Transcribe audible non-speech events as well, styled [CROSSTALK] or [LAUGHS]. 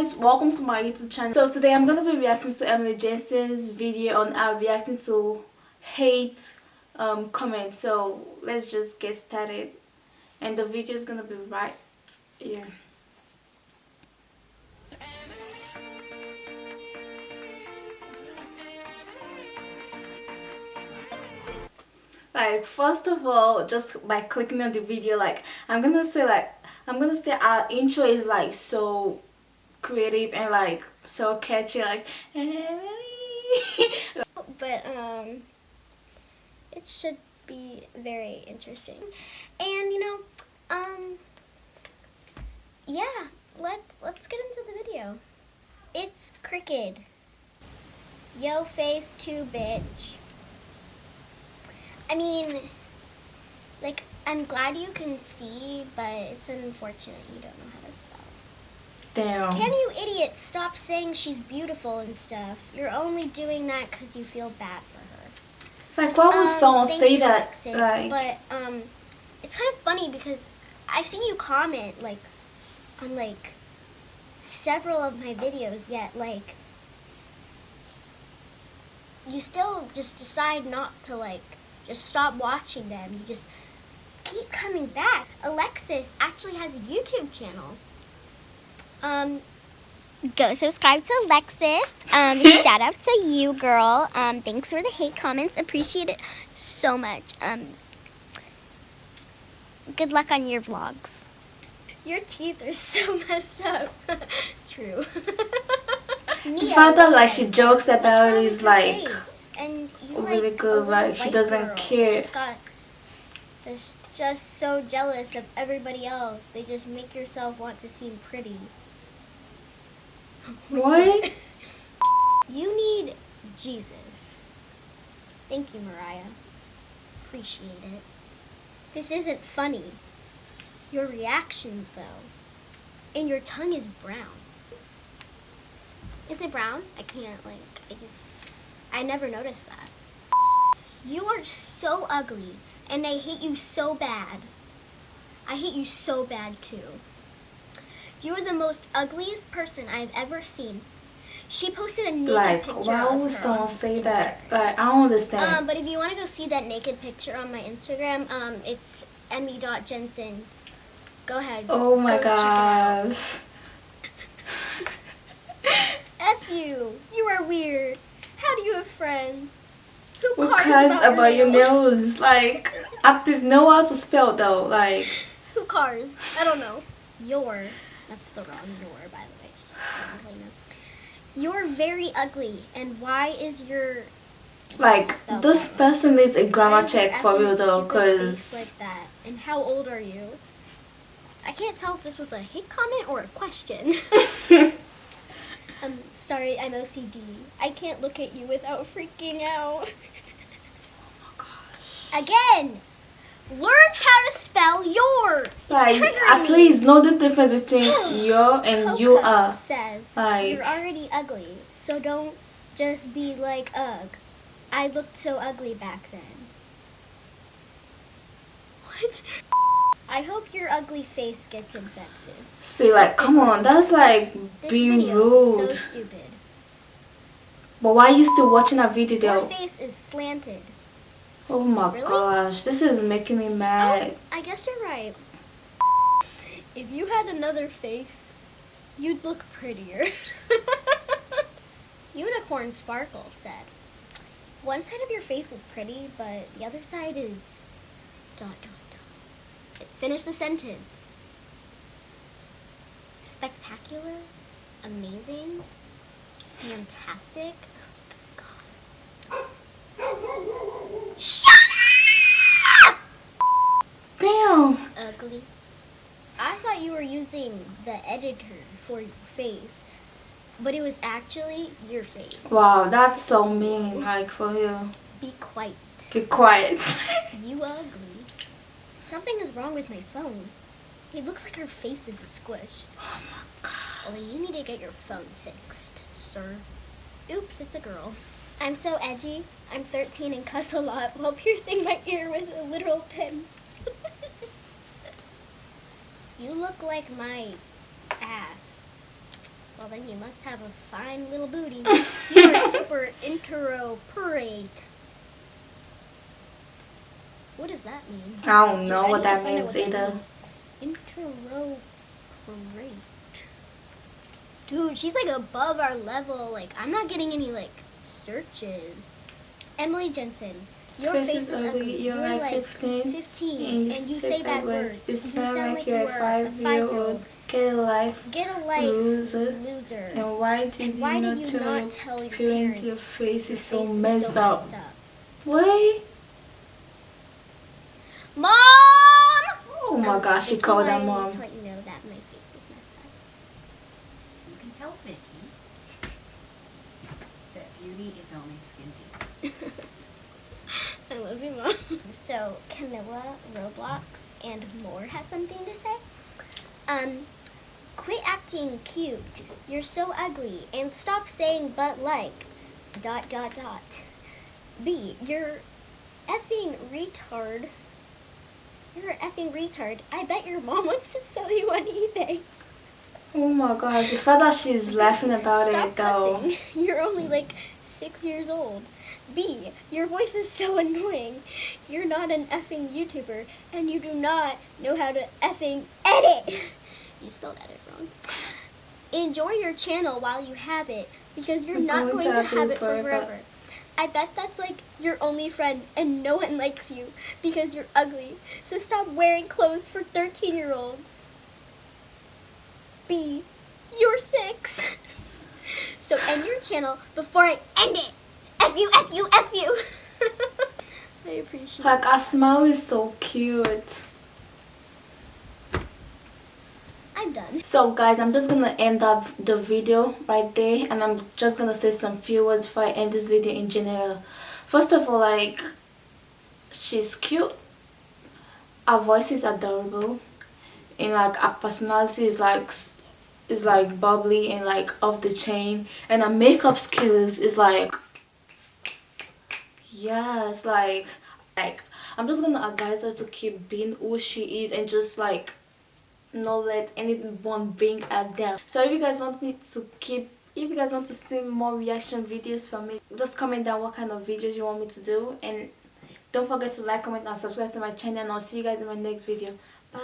guys, welcome to my YouTube channel. So today I'm gonna be reacting to Emily Jensen's video on uh, reacting to hate um, comments. So let's just get started, and the video is gonna be right here. Like first of all just by clicking on the video like i'm gonna say like i'm gonna say our intro is like so creative and like so catchy like [LAUGHS] but um it should be very interesting. And you know um yeah let's let's get into the video. It's cricket yo face 2 bitch I mean, like, I'm glad you can see, but it's unfortunate you don't know how to spell. damn Can you idiot stop saying she's beautiful and stuff? You're only doing that because you feel bad for her. like why would Um, someone say you, that Alexis, like But, um, it's kind of funny because I've seen you comment, like, on, like, several of my videos, yet, like, you still just decide not to, like, just stop watching them. You just keep coming back. Alexis actually has a YouTube channel. Um, go subscribe to Alexis. Um, [LAUGHS] shout out to you, girl. Um, thanks for the hate comments. Appreciate it so much. Um, good luck on your vlogs. Your teeth are [LAUGHS] so messed up. [LAUGHS] True. the fact that like she jokes about it is like and you really like good, like, she doesn't girl. care. She's got, just so jealous of everybody else. They just make yourself want to seem pretty. what [LAUGHS] You need Jesus. Thank you, Mariah. Appreciate it. This isn't funny. Your reactions, though. And your tongue is brown. Is it brown? I can't, like, I just, I never noticed that. You are so ugly, and I hate you so bad. I hate you so bad, too. You are the most ugliest person I've ever seen. She posted a naked like picture why would someone on say that like i don't understand Um, but if you want to go see that naked picture on my Instagram, um, it's emmy.jensen. Go ahead. oh my go check it out. gosh [LAUGHS] F you. You are weird. How do you have friends? Who Who cares cares about, about your nails? nose? Like, at least know how to spell though. Like, Who cars? I don't know. Your. That's the wrong your, by the way. You know. You're very ugly, and why is your like spell this wrong? person needs a grammar check for effing real though, cause like that. And how old are you? I can't tell if this was a hate comment or a question. [LAUGHS] [LAUGHS] I'm sorry, I'm OCD. I can't look at you without freaking out. Oh my [LAUGHS] gosh. Again, learn how to spell your. It's like triggering at me. least know the difference between [GASPS] your and you are. says Like- you're already ugly, so don't just be like ugh. I looked so ugly back then. What? I hope your ugly face gets infected. See, like, come on, that's like This being rude. so stupid. But why are you still watching that video Your face is slanted. Oh my Really? gosh, this is making me oh, mad. Oh, I guess you're right. If you had another face, you'd look prettier. [LAUGHS] Unicorn Sparkle said, One side of your face is pretty, but the other side is dot dot. Finish the sentence. Spectacular, amazing, fantastic. Shut up! Damn. ugly. I thought you were using the editor for your face, but it was actually your face. Wow, that's so mean. Like for you. Be quiet. Be quiet. You ugly. Something is wrong with my phone. It looks like her face is squished. oh my god. Well, you need to get your phone fixed, sir. Oops, it's a girl. I'm so edgy. I'm 13 and cuss a lot while piercing my ear with a literal pin. [LAUGHS] you look like my ass. Well, then you must have a fine little booty. you are [LAUGHS] super interoperate. What does that mean? I don't know Dude, what that to find out means either. means. Interoperate. Dude, she's like above our level. Like, I'm not getting any like searches. Emily Jensen, your Chris face is is ugly. ugly. You're like 15, 15, and and you you step say bad words. You sound like you you're a five-year-old. Get a life, Get a life, loser. loser. And why did And you why not did you tell not tell your parents your face Your is so face messed up? messed up. What? Mom! Oh my gosh, she called my- her mom. To let you know that my face is messed up. You can tell Vicky that beauty is only skin deep. [LAUGHS] I love you, Mom. So, Camilla, Roblox, and more has something to say. Um, quit acting cute. You're so ugly. And stop saying but like. Dot, dot, dot. B, you're effing retard. You're an effing retard. I bet your mom wants to sell you on eBay. Oh my gosh, fact that she's laughing about Stop it though. cussing. [LAUGHS] You're only like six years old. B, your voice is so annoying. You're not an effing YouTuber, and you do not know how to effing edit. [LAUGHS] You spelled edit wrong. Enjoy your channel while you have it, because you're I'm not going going to to have have it it for forever. forever. I bet that's like your only friend, and no one likes you because you're ugly. So stop wearing clothes for 13 year olds. B, you're six. [LAUGHS] so end your channel before I end it. F you, F you, F you. [LAUGHS] I appreciate Like smile is so cute. Done. So guys, I'm just gonna end up the video right there and I'm just gonna say some few words before I end this video in general. First of all, like, she's cute. Her voice is adorable. And like her personality is like is like bubbly and like off the chain. And her makeup skills is like yes, like like I'm just gonna advise her to keep being who she is and just like not let anyone bring her down. So if you guys want me to keep if you guys want to see more reaction videos from me just comment down what kind of videos you want me to do. And don't forget to like comment and subscribe to my channel. And i'll see you guys in my next video. Bye